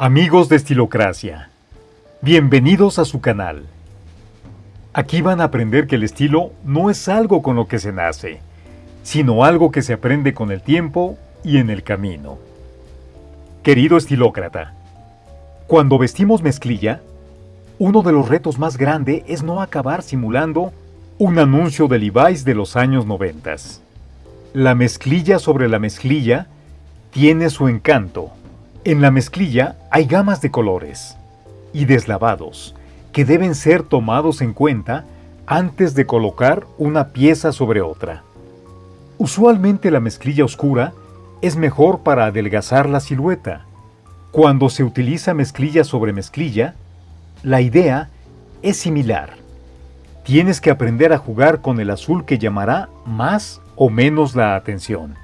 Amigos de Estilocracia, bienvenidos a su canal. Aquí van a aprender que el estilo no es algo con lo que se nace, sino algo que se aprende con el tiempo y en el camino. Querido estilócrata, cuando vestimos mezclilla, uno de los retos más grandes es no acabar simulando un anuncio de Levi's de los años 90. La mezclilla sobre la mezclilla tiene su encanto en la mezclilla hay gamas de colores y deslavados que deben ser tomados en cuenta antes de colocar una pieza sobre otra. Usualmente la mezclilla oscura es mejor para adelgazar la silueta. Cuando se utiliza mezclilla sobre mezclilla, la idea es similar. Tienes que aprender a jugar con el azul que llamará más o menos la atención.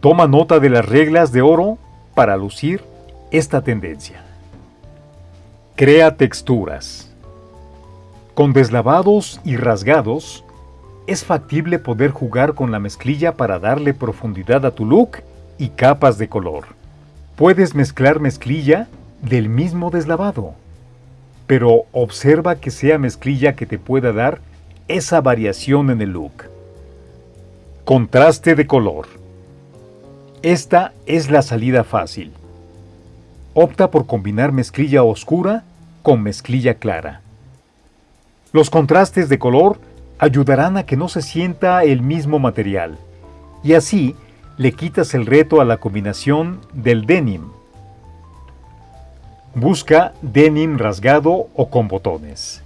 Toma nota de las reglas de oro para lucir esta tendencia. Crea texturas. Con deslavados y rasgados, es factible poder jugar con la mezclilla para darle profundidad a tu look y capas de color. Puedes mezclar mezclilla del mismo deslavado, pero observa que sea mezclilla que te pueda dar esa variación en el look. Contraste de color. Esta es la salida fácil. Opta por combinar mezclilla oscura con mezclilla clara. Los contrastes de color ayudarán a que no se sienta el mismo material, y así le quitas el reto a la combinación del denim. Busca denim rasgado o con botones.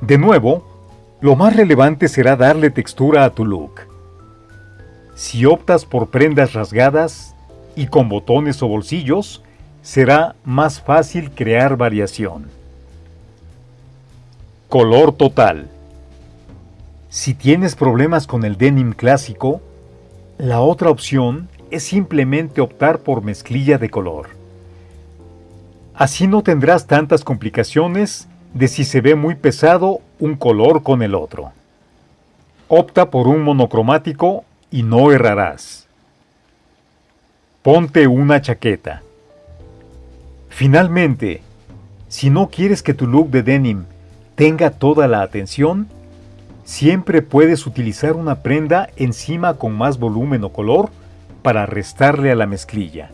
De nuevo, lo más relevante será darle textura a tu look. Si optas por prendas rasgadas y con botones o bolsillos, será más fácil crear variación. Color total. Si tienes problemas con el denim clásico, la otra opción es simplemente optar por mezclilla de color. Así no tendrás tantas complicaciones de si se ve muy pesado un color con el otro. Opta por un monocromático y no errarás. Ponte una chaqueta. Finalmente, si no quieres que tu look de denim tenga toda la atención, siempre puedes utilizar una prenda encima con más volumen o color para restarle a la mezclilla.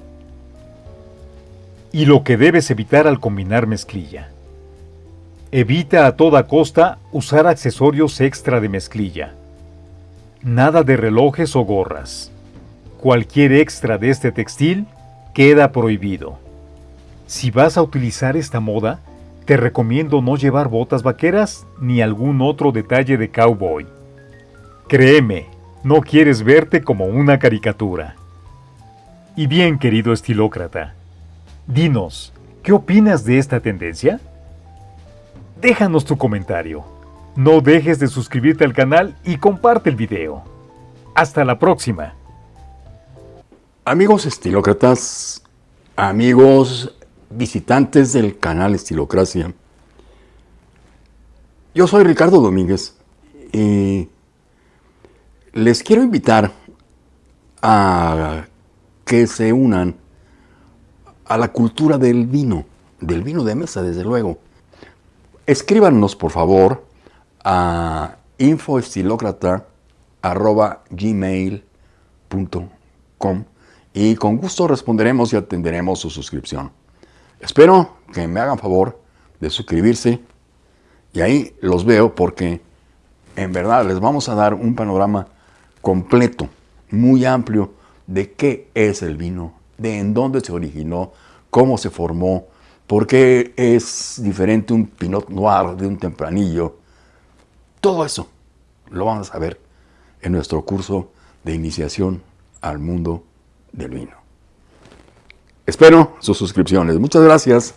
Y lo que debes evitar al combinar mezclilla. Evita a toda costa usar accesorios extra de mezclilla. Nada de relojes o gorras. Cualquier extra de este textil queda prohibido. Si vas a utilizar esta moda, te recomiendo no llevar botas vaqueras ni algún otro detalle de cowboy. Créeme, no quieres verte como una caricatura. Y bien, querido estilócrata, dinos, ¿qué opinas de esta tendencia? Déjanos tu comentario. No dejes de suscribirte al canal y comparte el video. Hasta la próxima. Amigos estilócratas, amigos visitantes del canal Estilocracia, yo soy Ricardo Domínguez y les quiero invitar a que se unan a la cultura del vino, del vino de mesa, desde luego. Escríbanos, por favor, a infoestilocrata.gmail.com y con gusto responderemos y atenderemos su suscripción. Espero que me hagan favor de suscribirse y ahí los veo porque en verdad les vamos a dar un panorama completo, muy amplio de qué es el vino, de en dónde se originó, cómo se formó, por qué es diferente un Pinot Noir de un tempranillo, todo eso lo vamos a ver en nuestro curso de iniciación al mundo del vino. Espero sus suscripciones. Muchas gracias.